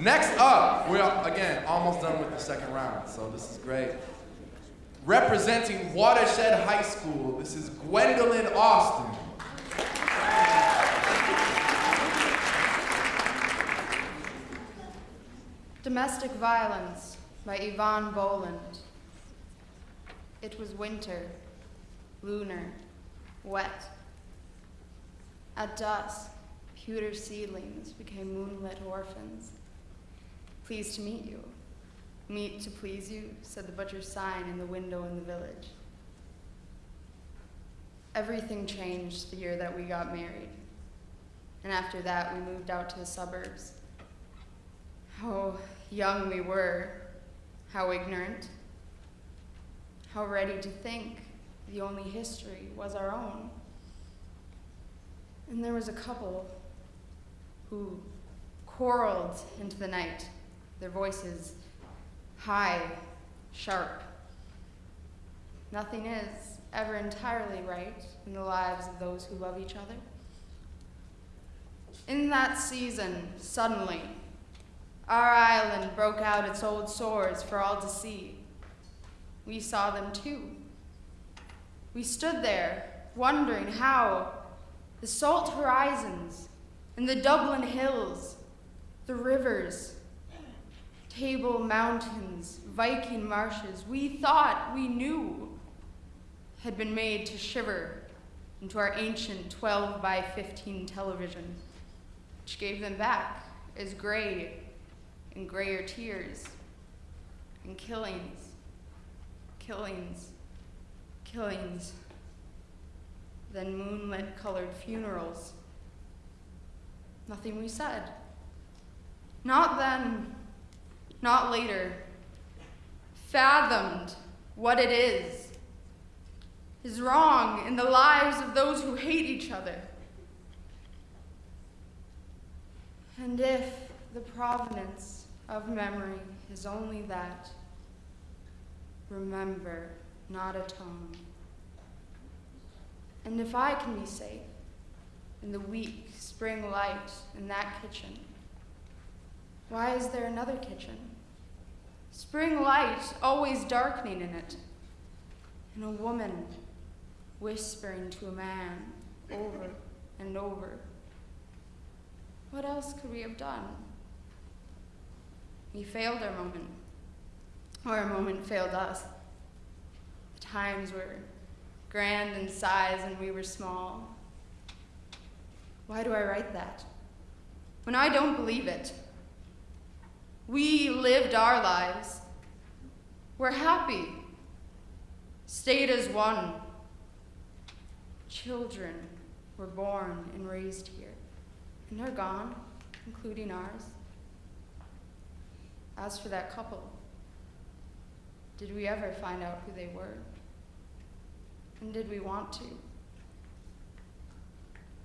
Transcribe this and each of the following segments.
Next up, we're again almost done with the second round, so this is great. Representing Watershed High School, this is Gwendolyn Austin. Domestic Violence by Eavan Boland. It was winter, lunar, wet. At dusk, pewter seedlings became moonlit orphans. Pleased to meet you. Meet to please you, said the butcher's sign in the window in the village. Everything changed the year that we got married. And after that, we moved out to the suburbs. How young we were, how ignorant, how ready to think the only history was our own. And there was a couple who quarreled into the night, their voices high, sharp. Nothing is ever entirely right in the lives of those who love each other. In that season, suddenly, our island broke out its old sores for all to see. We saw them too. We stood there, wondering how the salt horizons and the Dublin hills, the rivers, Table Mountains, Viking marshes, we thought we knew had been made to shiver into our ancient 12 by 15 television, which gave them back as gray and grayer tears and killings, killings, killings, then moonlit colored funerals. Nothing we said. Not then, not later. Fathomed what it is, is wrong in the lives of those who hate each other. And if the provenance of memory is only that, remember, not atone. And if I can be safe in the weak spring light in that kitchen, why is there another kitchen? Spring light always darkening in it, and a woman whispering to a man over and over. What else could we have done? We failed our moment, or our moment failed us. The times were grand in size and we were small. Why do I write that? When I don't believe it. We lived our lives. We're happy. Stayed as one. Children were born and raised here, and they're gone, including ours. As for that couple, did we ever find out who they were? And did we want to?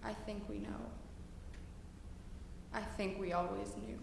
I think we know. I think we always knew.